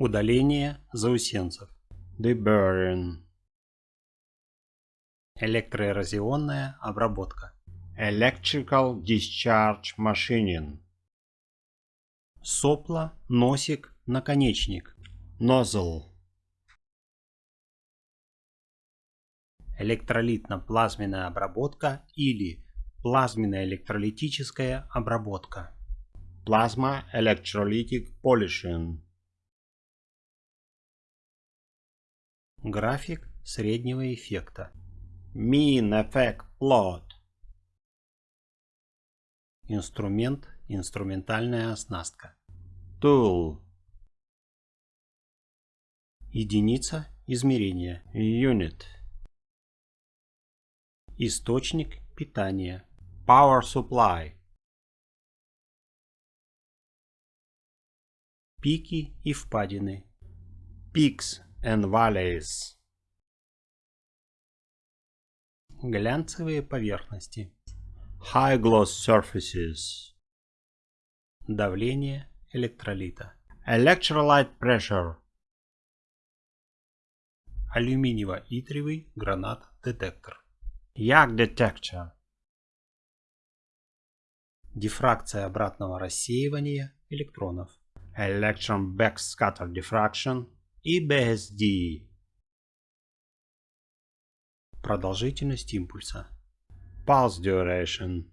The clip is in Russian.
Удаление заусенцев. Deburring. Электроэрозионная обработка. Electrical discharge machining. Сопло, носик, наконечник. Nozzle. Электролитно-плазменная обработка или плазменно-электролитическая обработка. Plasma electrolytic polishing. График среднего эффекта. Mean effect plot. Инструмент, инструментальная оснастка. Tool. Единица измерения. Unit. Источник питания. Power supply. Пики и впадины. Peaks and valleys. Глянцевые поверхности. High gloss surfaces. Давление электролита. Electrolyte pressure. Алюминиево-итриевый гранат-детектор. Yak detector. Дифракция обратного рассеивания электронов. Electron backscatter diffraction. EBSD. Продолжительность импульса. Pulse duration.